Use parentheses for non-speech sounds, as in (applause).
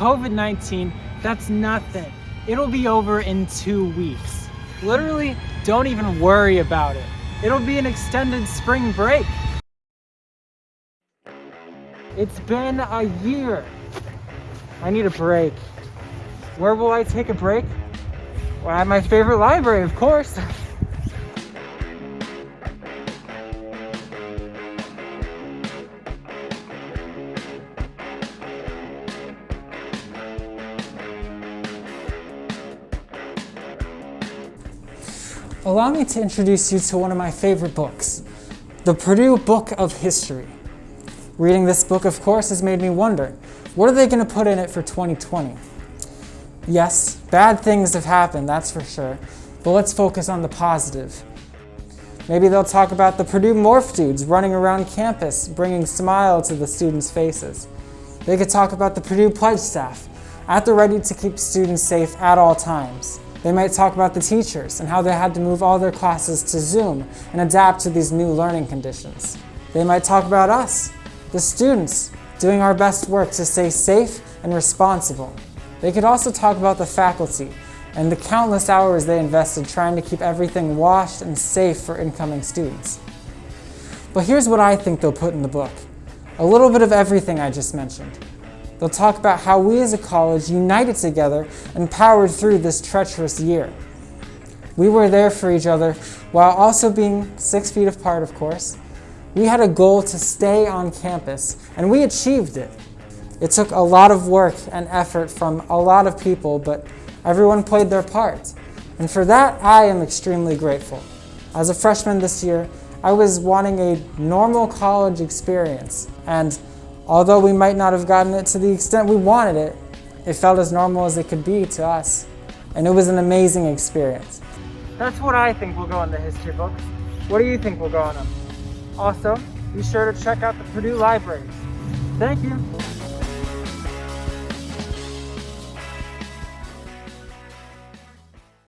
COVID-19, that's nothing. It'll be over in two weeks. Literally, don't even worry about it. It'll be an extended spring break. It's been a year. I need a break. Where will I take a break? Well, at my favorite library, of course. (laughs) Allow me to introduce you to one of my favorite books, the Purdue Book of History. Reading this book, of course, has made me wonder, what are they going to put in it for 2020? Yes, bad things have happened, that's for sure, but let's focus on the positive. Maybe they'll talk about the Purdue Morph Dudes running around campus, bringing smile to the students' faces. They could talk about the Purdue Pledge staff, at the ready to keep students safe at all times. They might talk about the teachers and how they had to move all their classes to Zoom and adapt to these new learning conditions. They might talk about us, the students, doing our best work to stay safe and responsible. They could also talk about the faculty and the countless hours they invested trying to keep everything washed and safe for incoming students. But here's what I think they'll put in the book. A little bit of everything I just mentioned. They'll talk about how we as a college united together and powered through this treacherous year. We were there for each other while also being six feet apart, of course. We had a goal to stay on campus, and we achieved it. It took a lot of work and effort from a lot of people, but everyone played their part. And for that, I am extremely grateful. As a freshman this year, I was wanting a normal college experience, and Although we might not have gotten it to the extent we wanted it, it felt as normal as it could be to us. And it was an amazing experience. That's what I think will go in the history books. What do you think will go in them? Also, be sure to check out the Purdue libraries. Thank you.